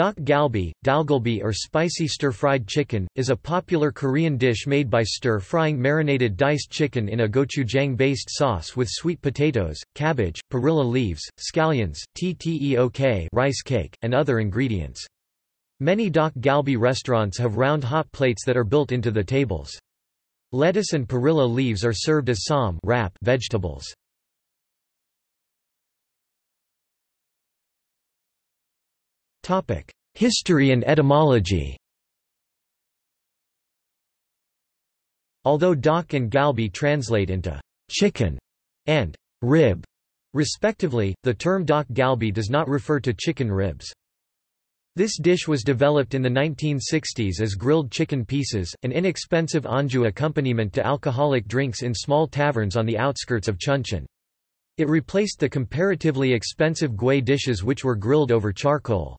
Dak galbi, dalgalbi or spicy stir-fried chicken, is a popular Korean dish made by stir-frying marinated diced chicken in a gochujang-based sauce with sweet potatoes, cabbage, perilla leaves, scallions, tteok rice cake, and other ingredients. Many dak galbi restaurants have round hot plates that are built into the tables. Lettuce and perilla leaves are served as ssam wrap vegetables. History and etymology Although dak and galbi translate into chicken and rib, respectively, the term dak galbi does not refer to chicken ribs. This dish was developed in the 1960s as grilled chicken pieces, an inexpensive anju accompaniment to alcoholic drinks in small taverns on the outskirts of Chuncheon. It replaced the comparatively expensive gui dishes which were grilled over charcoal.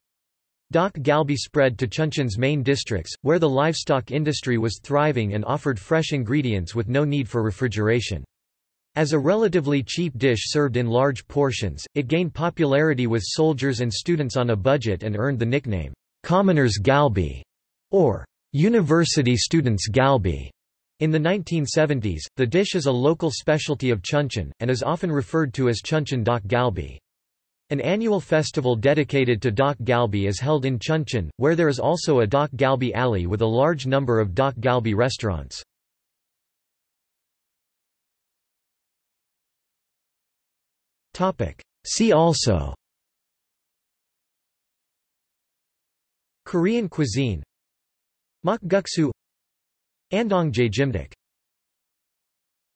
Dak Galbi spread to Chuncheon's main districts, where the livestock industry was thriving and offered fresh ingredients with no need for refrigeration. As a relatively cheap dish served in large portions, it gained popularity with soldiers and students on a budget and earned the nickname, Commoners Galbi, or University Students Galbi. In the 1970s, the dish is a local specialty of Chuncheon, and is often referred to as Chuncheon Dak Galbi. An annual festival dedicated to Dak Galbi is held in Chuncheon, where there is also a Dak Galbi alley with a large number of Dak Galbi restaurants. See also Korean cuisine Makguksu Andong jjimdak